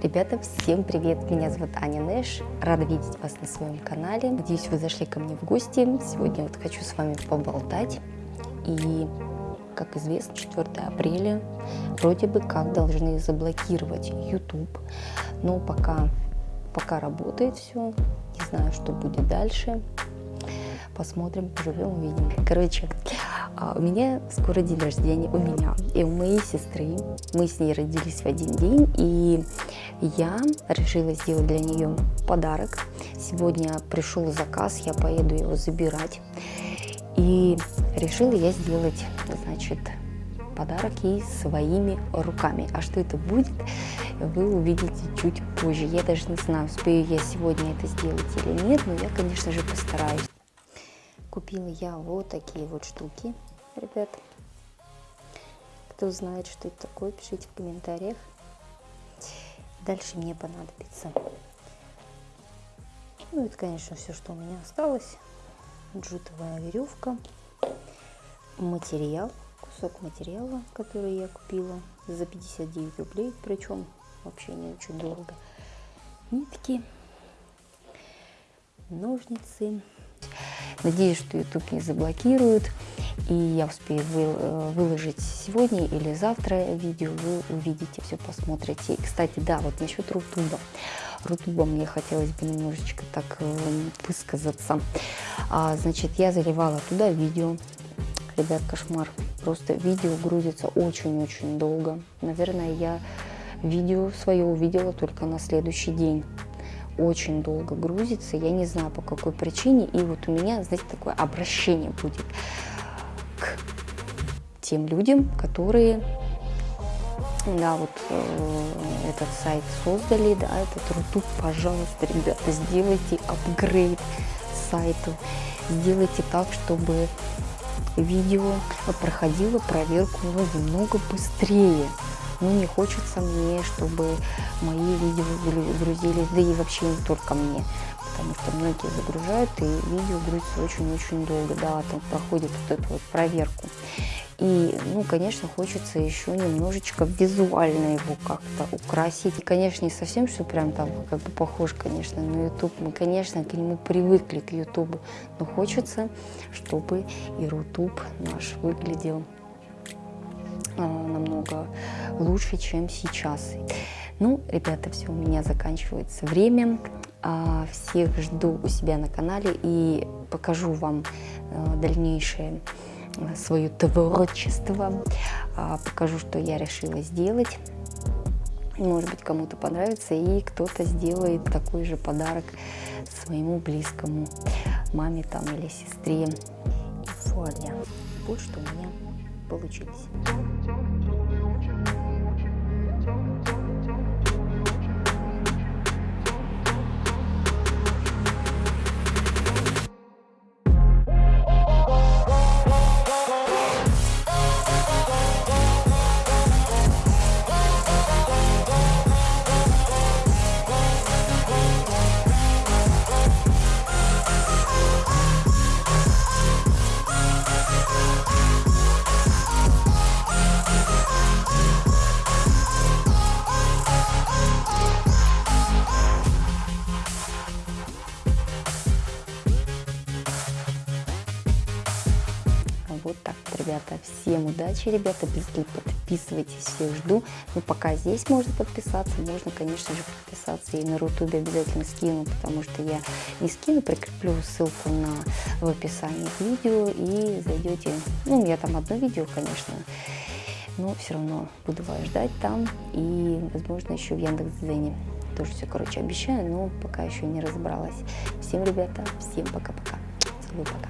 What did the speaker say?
Ребята, всем привет! Меня зовут Аня Нэш. Рада видеть вас на своем канале. Надеюсь, вы зашли ко мне в гости. Сегодня вот хочу с вами поболтать. И, как известно, 4 апреля вроде бы как должны заблокировать YouTube. Но пока, пока работает все. Не знаю, что будет дальше. Посмотрим, поживем, увидим. Короче, у меня скоро день рождения, у меня и у моей сестры. Мы с ней родились в один день, и я решила сделать для нее подарок. Сегодня пришел заказ, я поеду его забирать. И решила я сделать, значит, подарок ей своими руками. А что это будет, вы увидите чуть позже. Я даже не знаю, успею я сегодня это сделать или нет, но я, конечно же, постараюсь. Купила я вот такие вот штуки, ребят. Кто знает, что это такое, пишите в комментариях. Дальше мне понадобится. Ну, это, конечно, все, что у меня осталось. Джутовая веревка, материал, кусок материала, который я купила за 59 рублей, причем вообще не очень дорого. Нитки, ножницы, Надеюсь, что YouTube не заблокирует, и я успею э, выложить сегодня или завтра видео, вы увидите, все посмотрите. И, кстати, да, вот насчет Рутуба. Рутуба мне хотелось бы немножечко так э, высказаться. А, значит, я заливала туда видео. Ребят, кошмар. Просто видео грузится очень-очень долго. Наверное, я видео свое увидела только на следующий день очень долго грузится, я не знаю по какой причине, и вот у меня, знаете, такое обращение будет к тем людям, которые, да, вот э, этот сайт создали, да, этот Рутуб, пожалуйста, ребята, сделайте апгрейд сайту, сделайте так, чтобы видео проходило проверку ну, немного быстрее. Ну, не хочется мне, чтобы мои видео грузились, да и вообще не только мне, потому что многие загружают, и видео грузится очень-очень долго, да, там проходит вот эту вот проверку. И, ну, конечно, хочется еще немножечко визуально его как-то украсить. И, конечно, не совсем, что прям там как бы похож, конечно, на YouTube. Мы, конечно, к нему привыкли, к YouTube. Но хочется, чтобы и YouTube наш выглядел а, намного лучше, чем сейчас. Ну, ребята, все, у меня заканчивается время. А, всех жду у себя на канале и покажу вам а, дальнейшее свое творчество. Покажу, что я решила сделать. Может быть, кому-то понравится, и кто-то сделает такой же подарок своему близкому, маме там или сестре. И вуаля, вот что у меня получилось. Ребята. Всем удачи, ребята. Обязательно подписывайтесь, всех жду. Ну, пока здесь можно подписаться, можно, конечно же, подписаться. И на Рутубе обязательно скину, потому что я не скину, прикреплю ссылку на, в описании к видео. И зайдете, ну, меня там одно видео, конечно, но все равно буду вас ждать там. И, возможно, еще в Яндекс.Дзене. Тоже все, короче, обещаю, но пока еще не разобралась. Всем, ребята, всем пока-пока. Целую, пока.